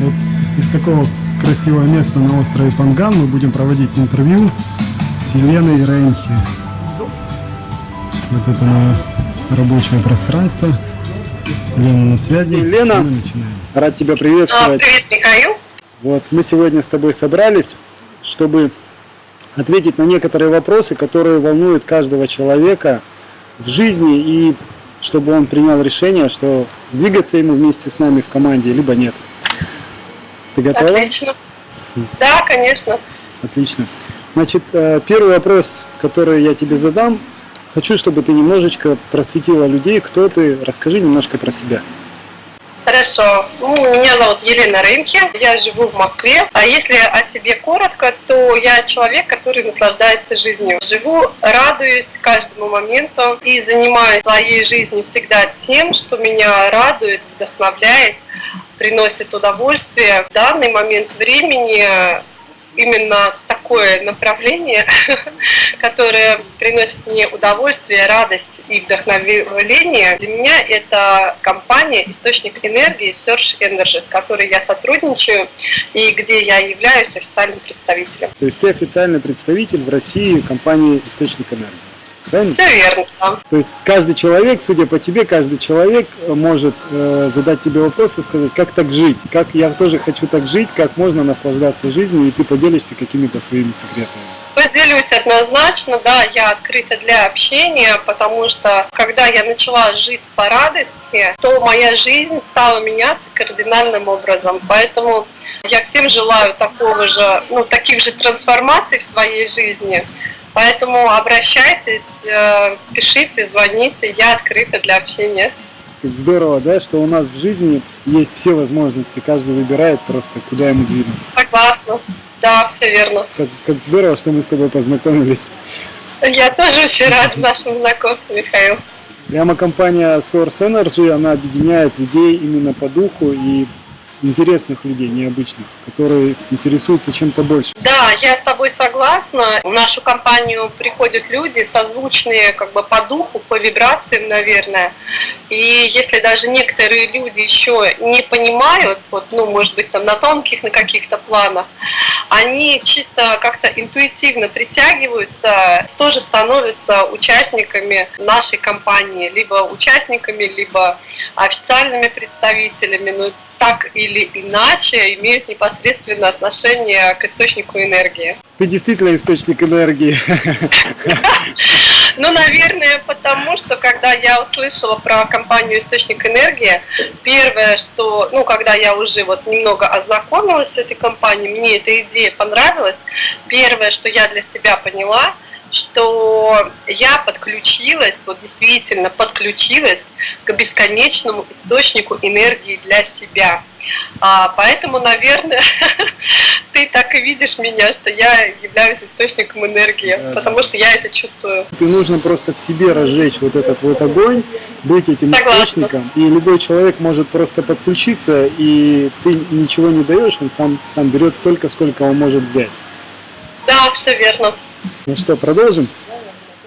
Вот из такого красивого места на острове Панган мы будем проводить интервью с Еленой Рейнхи. Вот это мое рабочее пространство. Лена на связи. Лена, Мы начинаем. рад тебя А, приветствовать. Привет, Михаил. Вот, мы сегодня с тобой собрались, чтобы ответить на некоторые вопросы, которые волнуют каждого человека в жизни, и чтобы он принял решение, что двигаться ему вместе с нами в команде, либо нет. Ты готова? Отлично. Да, конечно. Отлично. Значит, э, первый вопрос, который я тебе задам, хочу, чтобы ты немножечко просветила людей, кто ты, расскажи немножко про себя. Хорошо. Ну, меня зовут Елена Рынке, я живу в Москве. А если о себе коротко, то я человек, который наслаждается жизнью. Живу, радуюсь каждому моменту и занимаюсь своей жизни всегда тем, что меня радует, вдохновляет, приносит удовольствие. В данный момент времени именно такое направление, которое приносит мне удовольствие, радость и вдохновение. Для меня это компания «Источник энергии» Search Energy, с которой я сотрудничаю и где я являюсь официальным представителем. То есть ты официальный представитель в России компании «Источник энергии». Правильно? Все верно. То есть каждый человек, судя по тебе, каждый человек э, может э, задать тебе вопрос и сказать, как так жить, как я тоже хочу так жить, как можно наслаждаться жизнью, и ты поделишься какими-то своими секретами. Поделюсь однозначно, да, я открыта для общения, потому что когда я начала жить по радости, то моя жизнь стала меняться кардинальным образом. Поэтому я всем желаю такого же, ну, таких же трансформаций в своей жизни. Поэтому обращайтесь, э, пишите, звоните, я открыта для общения. Как здорово, да, что у нас в жизни есть все возможности, каждый выбирает просто, куда ему двигаться. Согласна. Да, все верно. Как, как здорово, что мы с тобой познакомились. Я тоже очень рада нашему знакомству, Михаил. Прямо компания Source Energy, она объединяет людей именно по духу и интересных людей, необычных, которые интересуются чем-то больше. Да, я с тобой согласна. В нашу компанию приходят люди, созвучные как бы по духу, по вибрациям, наверное. И если даже некоторые люди еще не понимают, вот, ну, может быть, там на тонких, на каких-то планах, они чисто как-то интуитивно притягиваются, тоже становятся участниками нашей компании, либо участниками, либо официальными представителями. Ну, так или иначе имеют непосредственное отношение к источнику энергии. Ты действительно источник энергии. Ну, наверное, потому что, когда я услышала про компанию «Источник энергии», первое, что, ну, когда я уже вот немного ознакомилась с этой компанией, мне эта идея понравилась, первое, что я для себя поняла, что я подключилась, вот действительно подключилась к бесконечному источнику энергии для себя. А, поэтому, наверное, ты так и видишь меня, что я являюсь источником энергии, Да. потому что я это чувствую. И нужно просто в себе разжечь вот этот вот огонь, быть этим Согласна. источником. И любой человек может просто подключиться, и ты ничего не даешь, он сам, сам берет столько, сколько он может взять. Да, все верно. Ну что, продолжим?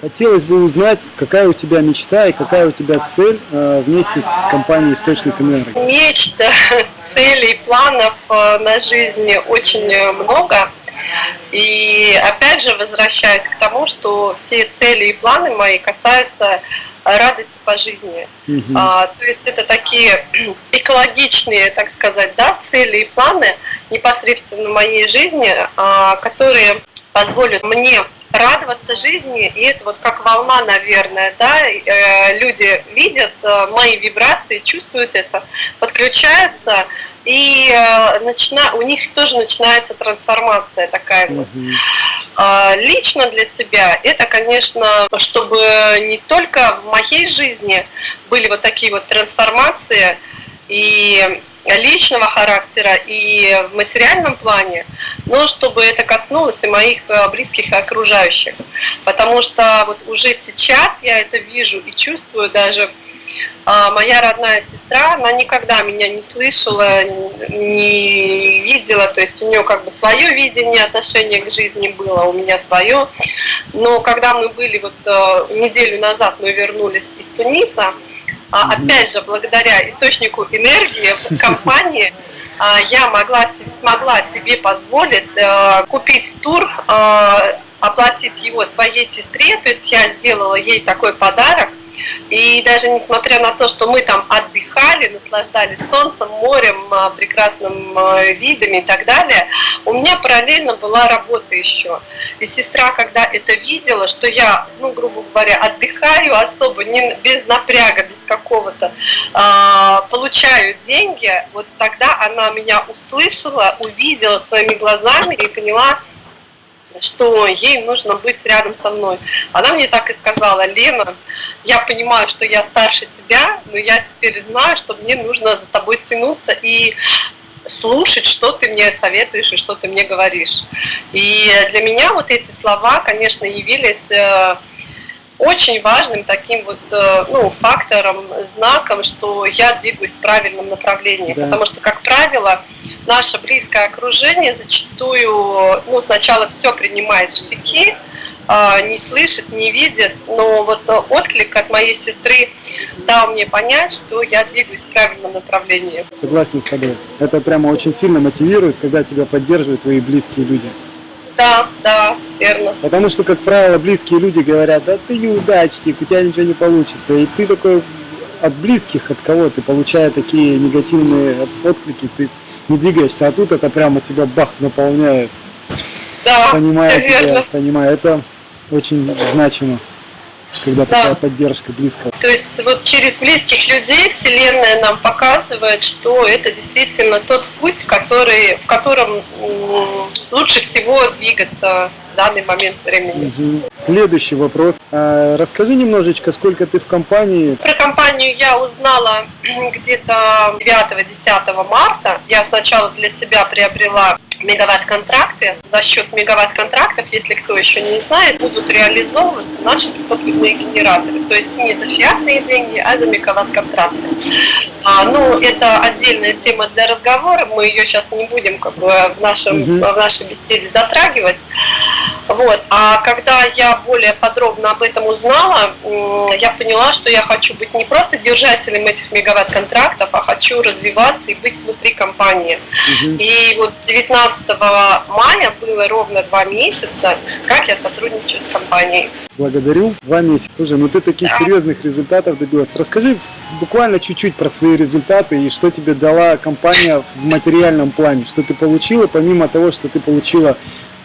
Хотелось бы узнать, какая у тебя мечта и какая у тебя цель э, вместе с компанией «Источник энергии». Мечт, целей, планов э, на жизнь очень э, много. И опять же возвращаюсь к тому, что все цели и планы мои касаются радости по жизни. Мгм. А, то есть это такие экологичные, так сказать, да, цели и планы непосредственно в моей жизни, а, которые позволят мне радоваться жизни, и это вот как волна, наверное, да, э, люди видят э, мои вибрации, чувствуют это, подключаются, и э, начина... у них тоже начинается трансформация такая вот. Мгм. А, Лично для себя это, конечно, чтобы не только в моей жизни были вот такие вот трансформации и личного характера и в материальном плане, но чтобы это коснулось и моих э, близких и окружающих. Потому что вот уже сейчас я это вижу и чувствую даже, а, моя родная сестра, она никогда меня не слышала, не видела, то есть у нее как бы свое видение отношения к жизни было, у меня свое. Но когда мы были вот э, неделю назад, мы вернулись из Туниса, а, опять же, благодаря источнику энергии в компании, я могла, смогла себе позволить э, купить тур, э, оплатить его своей сестре, то есть я сделала ей такой подарок, и даже несмотря на то, что мы там отдыхали, наслаждались солнцем, морем, а, прекрасным а, видами и так далее, у меня параллельно была работа еще. И сестра, когда это видела, что я, ну, грубо говоря, отдыхаю особо, не, без напряга, без какого-то, э, получаю деньги, вот тогда она меня услышала, увидела своими глазами и поняла, что ей нужно быть рядом со мной. Она мне так и сказала, Лена, я понимаю, что я старше тебя, но я теперь знаю, что мне нужно за тобой тянуться и слушать, что ты мне советуешь и что ты мне говоришь. И для меня вот эти слова, конечно, явились э, очень важным таким вот э, ну, фактором, знаком, что я двигаюсь в правильном направлении. Да. Потому что, как правило, наше близкое окружение зачастую ну, сначала все принимает в штыки, а, не слышит, не видит, но вот отклик от моей сестры дал мне понять, что я двигаюсь в правильном направлении. Согласен с тобой. Это прямо очень сильно мотивирует, когда тебя поддерживают твои близкие люди. Да, да, верно. Потому что, как правило, близкие люди говорят, да ты неудачник, у тебя ничего не получится. И ты такой от близких, от кого ты получая такие негативные отклики, ты не двигаешься, а тут это прямо тебя бах наполняет. Да, понимаю тебя, понимаю. Это очень значимо когда да. такая поддержка близкого. То есть вот через близких людей Вселенная нам показывает, что это действительно тот путь, который, в котором лучше всего двигаться в данный момент времени. Угу. Следующий вопрос. А, расскажи немножечко, сколько ты в компании? Про компанию я узнала где-то 9-10 марта. Я сначала для себя приобрела мегаватт-контракты. За счет мегаватт-контрактов, если кто еще не знает, будут реализовываться наши бестопливные генераторы. То есть не за фиатные деньги, а за мегаватт-контракты. А, ну, это отдельная тема для разговора, мы ее сейчас не будем как бы в, нашем, угу. в нашей беседе затрагивать. Вот. А когда я более подробно об этом узнала, я поняла, что я хочу быть не просто держателем этих мегаватт-контрактов, а хочу развиваться и быть внутри компании. Угу. И вот 19 мая было ровно два месяца, как я сотрудничаю с компанией. Благодарю. Два месяца. Слушай, ну ты таких да. серьезных результатов добилась. Расскажи буквально чуть-чуть про свои результаты и что тебе дала компания в материальном плане, что ты получила, помимо того, что ты получила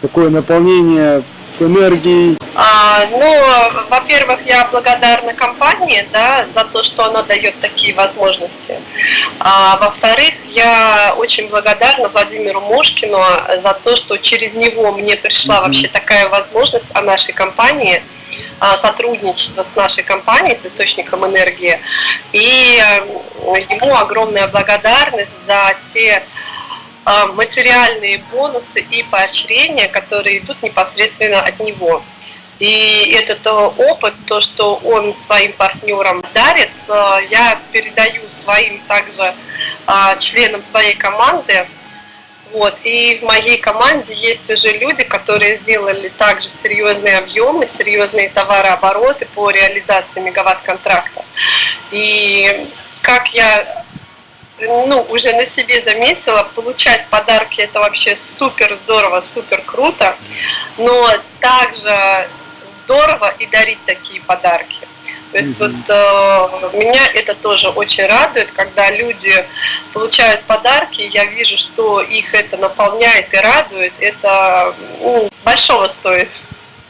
такое наполнение энергией? А, ну, во-первых, я благодарна компании да, за то, что она дает такие возможности. А, во-вторых, я очень благодарна Владимиру Мошкину за то, что через него мне пришла mm-hmm. вообще такая возможность о нашей компании а, сотрудничество с нашей компанией, с источником энергии. И ему огромная благодарность за те материальные бонусы и поощрения, которые идут непосредственно от него. И этот э, опыт, то, что он своим партнерам дарит, э, я передаю своим также членам своей команды. Вот. И в моей команде есть уже люди, которые сделали также серьезные объемы, серьезные товарообороты по реализации мегаватт-контракта. И как я ну, уже на себе заметила, получать подарки это вообще супер здорово, супер круто, но также здорово и дарить такие подарки. То есть mm-hmm. вот э, меня это тоже очень радует, когда люди получают подарки, я вижу, что их это наполняет и радует, это ну, большого стоит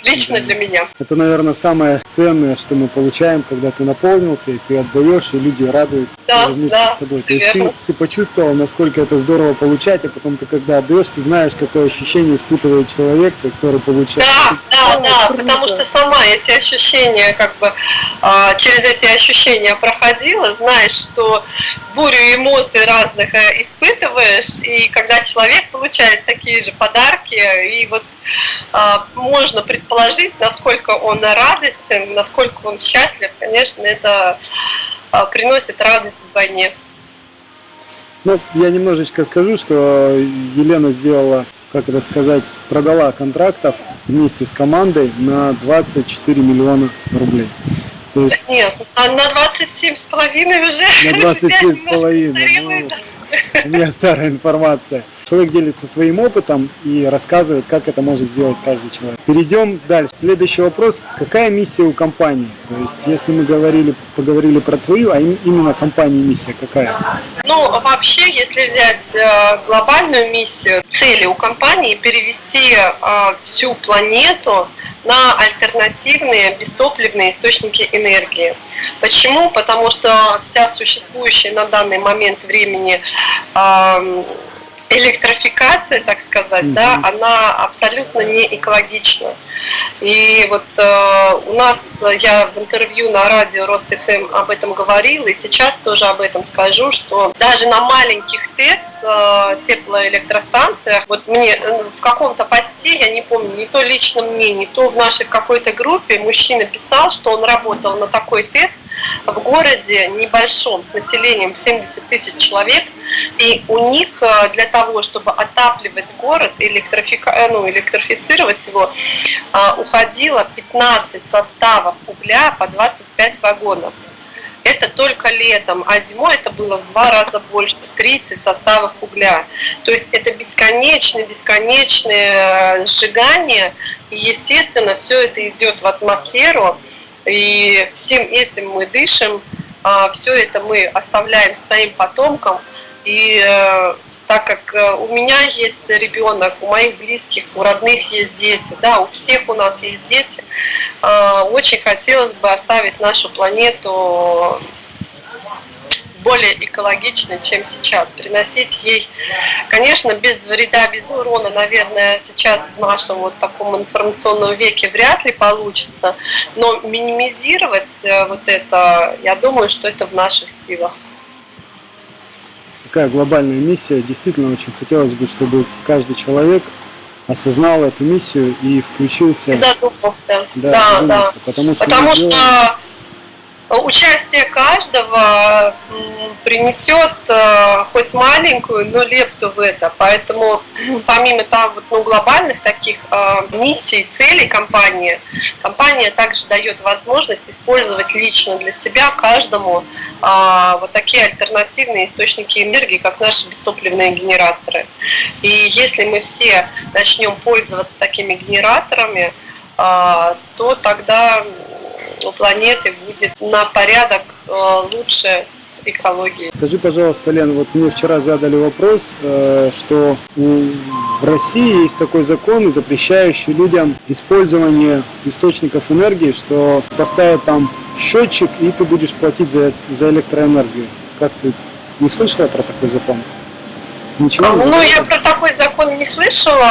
лично для меня. Это, наверное, самое ценное, что мы получаем, когда ты наполнился, и ты отдаешь, и люди радуются да, вместе да, с тобой. То есть ты, ты почувствовал, насколько это здорово получать, а потом ты, когда отдаешь, ты знаешь, какое ощущение испытывает человек, который получает. Да, да, да, потому что сама эти ощущения, как бы, а, через эти ощущения проходила, знаешь, что бурю эмоций разных э, испытываешь, и когда человек получает такие же подарки, и вот а, можно предположить, насколько он радостен, насколько он счастлив, конечно, это приносит радость вдвойне. Ну, я немножечко скажу, что Елена сделала, как это сказать, продала контрактов вместе с командой на 24 миллиона рублей. То есть Нет, на, на 27 с половиной уже. на 27 с половиной. Ну, у меня старая информация. Человек делится своим опытом и рассказывает, как это может сделать каждый человек. Перейдем дальше. Следующий вопрос. Какая миссия у компании? То есть, если мы говорили, поговорили про твою, а им- именно компании миссия какая? Ну, вообще, если взять э, глобальную миссию, цели у компании перевести э, всю планету на альтернативные бестопливные источники энергии. Почему? Потому что вся существующая на данный момент времени эм, электрификация, так сказать, да, она абсолютно не экологична. И вот э, у нас, я в интервью на радио Рост ФМ об этом говорила, и сейчас тоже об этом скажу, что даже на маленьких ТЭЦ, э, теплоэлектростанциях, вот мне э, в каком-то посте, я не помню, не то лично мне, не то в нашей какой-то группе, мужчина писал, что он работал на такой ТЭЦ в городе небольшом, с населением 70 тысяч человек, и у них э, для того, чтобы отапливать город, электрифика... э, ну, электрифицировать его, э, уходило 15 составов угля по 25 вагонов. Это только летом, а зимой это было в два раза больше, 30 составов угля. То есть это бесконечное, бесконечное э, сжигание, и естественно все это идет в атмосферу, и всем этим мы дышим, все это мы оставляем своим потомкам, и э, так как э, у меня есть ребенок, у моих близких, у родных есть дети, да, у всех у нас есть дети, э, очень хотелось бы оставить нашу планету более экологичной, чем сейчас, приносить ей, конечно, без вреда, без урона, наверное, сейчас в нашем вот таком информационном веке вряд ли получится, но минимизировать вот это, я думаю, что это в наших силах. Такая глобальная миссия. Действительно, очень хотелось бы, чтобы каждый человек осознал эту миссию и включился. Задумался. Да, Да, да. Потому что, Потому что делаем- участие каждого принесет э, хоть маленькую, но лепту в это. Поэтому помимо там вот, ну, глобальных таких э, миссий, целей компании, компания также дает возможность использовать лично для себя каждому э, вот такие альтернативные источники энергии, как наши бестопливные генераторы. И если мы все начнем пользоваться такими генераторами, а, то тогда у планеты будет на порядок э, лучше с экологией. Скажи, пожалуйста, Лен, вот мне вчера задали вопрос, э, что в России есть такой закон, запрещающий людям использование источников энергии, что поставят там счетчик, и ты будешь платить за, за электроэнергию. Как ты не слышала про такой закон? Ничего не Ну, я про такой закон не слышала,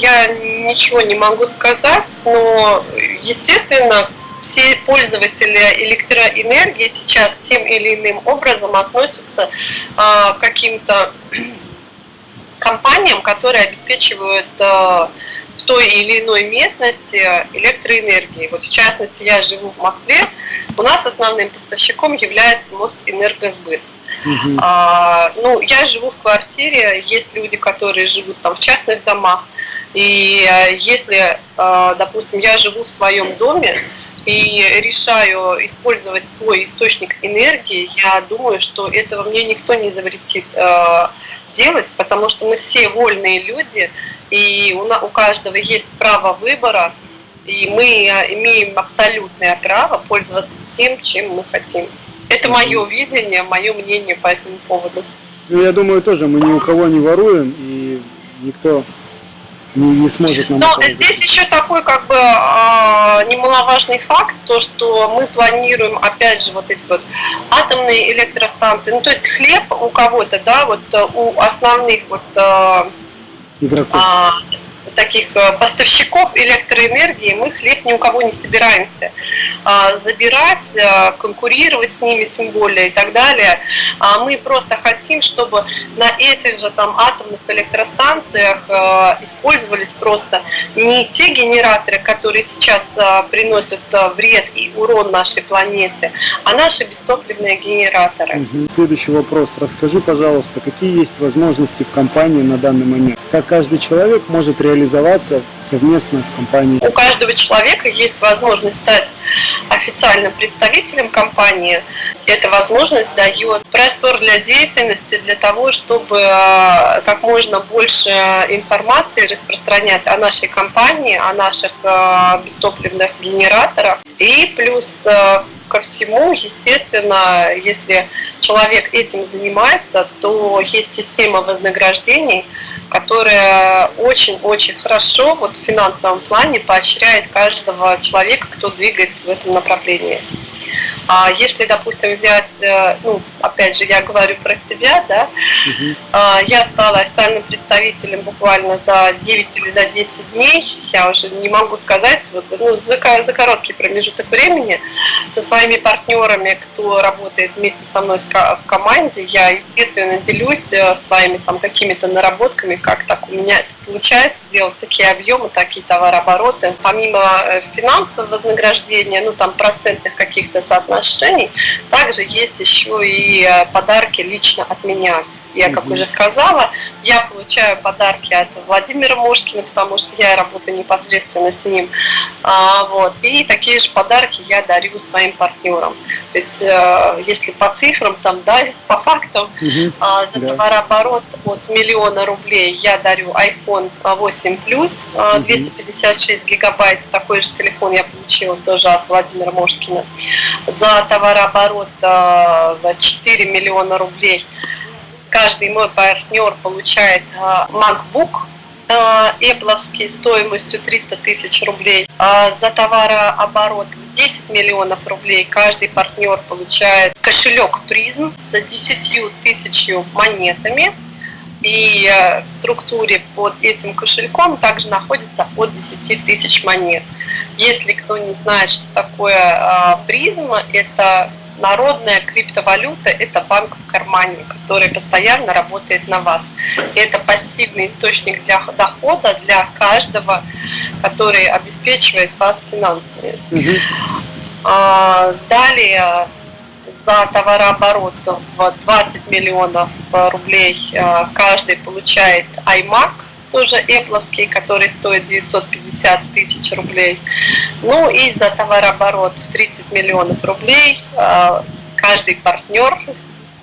я ничего не могу сказать, но, естественно, все пользователи электроэнергии сейчас тем или иным образом относятся а, к каким-то компаниям, которые обеспечивают а, в той или иной местности электроэнергией. Вот в частности, я живу в Москве, у нас основным поставщиком является Мостэнергосбыт. Мгм. А, ну, я живу в квартире, есть люди, которые живут там в частных домах. И э, если, допустим, я живу в своем доме и решаю использовать свой источник энергии, я думаю, что этого мне никто не запретит э, делать, потому что мы все вольные люди, и у, каждого есть право выбора, и мы э, имеем абсолютное право пользоваться тем, чем мы хотим. Это мое видение, мое мнение по этому поводу. Ну, я думаю, тоже мы ни у кого не воруем, и никто не, не сможет нам Но здесь еще такой как бы а, немаловажный факт, то что мы планируем опять же вот эти вот атомные электростанции, ну то есть хлеб у кого-то, да, вот э, у основных вот а, игроков. а, таких а, поставщиков электроэнергии мы хлеб ни у кого не собираемся а, забирать, а, конкурировать с ними тем более и так далее. А мы просто хотим, чтобы на этих же там атомных электростанциях а, использовались просто не те генераторы, которые сейчас приносят вред и урон нашей планете, а наши бестопливные генераторы. Следующий вопрос. Расскажи, пожалуйста, какие есть возможности в компании на данный момент? Как каждый человек может реализовать реализоваться совместно в компании. У каждого человека есть возможность стать официальным представителем компании. Эта возможность дает простор для деятельности, для того, чтобы э, как можно больше информации распространять о нашей компании, о наших э, бестопливных генераторах. И плюс э, ко всему, естественно, если человек этим занимается, то есть система вознаграждений, которая очень-очень хорошо вот, в финансовом плане поощряет каждого человека, кто двигается в этом направлении. А если, допустим, взять, э, ну, опять же, я говорю про себя, да, угу. я стала официальным представителем буквально за 9 или за 10 дней, я уже не могу сказать, вот, ну, за, за короткий промежуток времени со своими партнерами, кто работает вместе со мной в команде, я, естественно, делюсь э, своими там какими-то наработками, как так у меня это получается делать такие объемы, такие товарообороты. Помимо э, финансового вознаграждения, ну там процентных каких-то соотношений, также есть еще и э, подарки лично от меня. Я, как уже сказала, я получаю подарки от Владимира Мошкина, потому что я работаю непосредственно с ним. А, вот. И такие же подарки я дарю своим партнерам. То есть, э, если по цифрам, там, да, по фактам, угу. а, за да. товарооборот от миллиона рублей я дарю iPhone 8 Plus, угу. 256 гигабайт. Такой же телефон я получила тоже от Владимира Мошкина. За товарооборот а, 4 миллиона рублей каждый мой партнер получает а, MacBook Apple стоимостью 300 тысяч рублей. А за товарооборот в 10 миллионов рублей каждый партнер получает кошелек призм с 10 тысячью монетами. И в структуре под этим кошельком также находится от 10 тысяч монет. Если кто не знает, что такое а, призма, это народная криптовалюта – это банк в кармане, который постоянно работает на вас. И это пассивный источник для дохода для каждого, который обеспечивает вас финансами. А, далее за товарооборот в 20 миллионов рублей а, каждый получает iMac – тоже Apple, который стоит 950 тысяч рублей. Ну и за товарооборот в 30 миллионов рублей а, каждый партнер,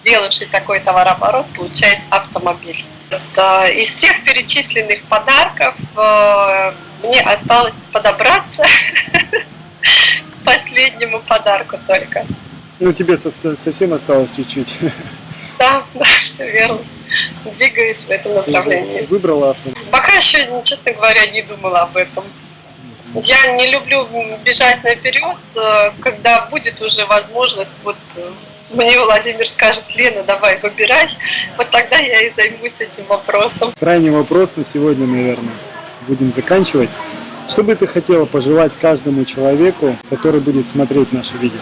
сделавший такой товарооборот, получает автомобиль. Из всех перечисленных подарков а, мне осталось подобраться к последнему подарку только. Ну, тебе совсем осталось чуть-чуть. Да, да, все верно двигаюсь в этом направлении. Выбрала авто? Пока еще, честно говоря, не думала об этом. Я не люблю бежать наперед, э, когда будет уже возможность, вот э, мне Владимир скажет, Лена, давай выбирай, вот тогда я и займусь этим вопросом. Крайний вопрос на сегодня, наверное, будем заканчивать. Что бы ты хотела пожелать каждому человеку, который будет смотреть наше видео?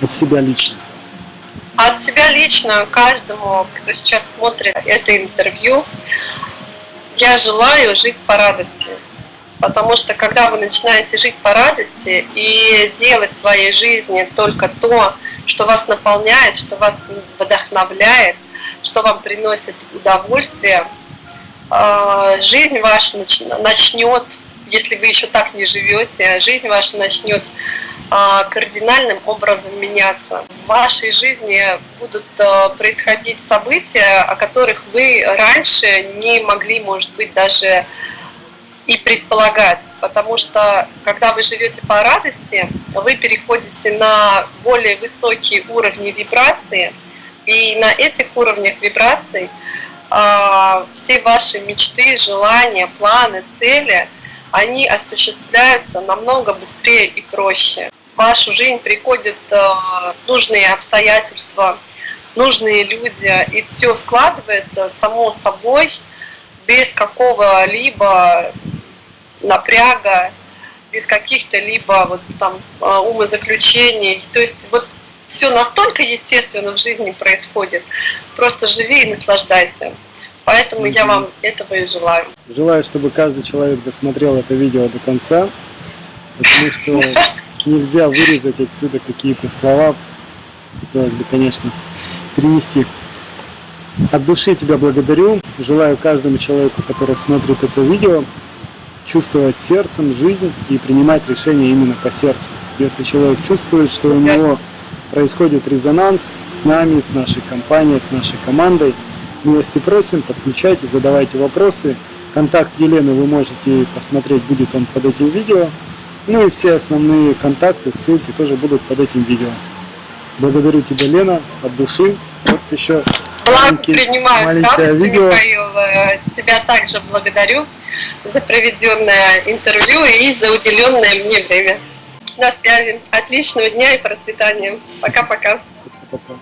От себя лично. От себя лично, каждому, кто сейчас смотрит это интервью, я желаю жить по радости. Потому что когда вы начинаете жить по радости и делать в своей жизни только то, что вас наполняет, что вас вдохновляет, что вам приносит удовольствие, а, жизнь ваша начнет, если вы еще так не живете, жизнь ваша начнет а, кардинальным образом меняться. В вашей жизни будут а, происходить события, о которых вы раньше не могли, может быть, даже и предполагать, потому что когда вы живете по радости, вы переходите на более высокие уровни вибрации, и на этих уровнях вибраций э, все ваши мечты, желания, планы, цели, они осуществляются намного быстрее и проще вашу жизнь приходят э, нужные обстоятельства, нужные люди, и все складывается само собой, без какого-либо напряга, без каких-то либо вот там э, умозаключений. То есть вот все настолько естественно в жизни происходит. Просто живи и наслаждайся. Поэтому mm-hmm. я вам этого и желаю. Желаю, чтобы каждый человек досмотрел это видео до конца, потому что нельзя вырезать отсюда какие-то слова. Хотелось бы, конечно, перенести. От души тебя благодарю. Желаю каждому человеку, который смотрит это видео, чувствовать сердцем жизнь и принимать решения именно по сердцу. Если человек чувствует, что у него происходит резонанс с нами, с нашей компанией, с нашей командой, милости просим, подключайтесь, задавайте вопросы. Контакт Елены вы можете посмотреть, будет он под этим видео. Ну и все основные контакты, ссылки тоже будут под этим видео. Благодарю тебя, Лена, от души. Вот еще маленький- принимаю маленькое радостью, видео. Михаил. Э, Тебя также благодарю за проведенное интервью и за уделенное мне время. На связи. Отличного дня и процветания. Пока-пока. Пока.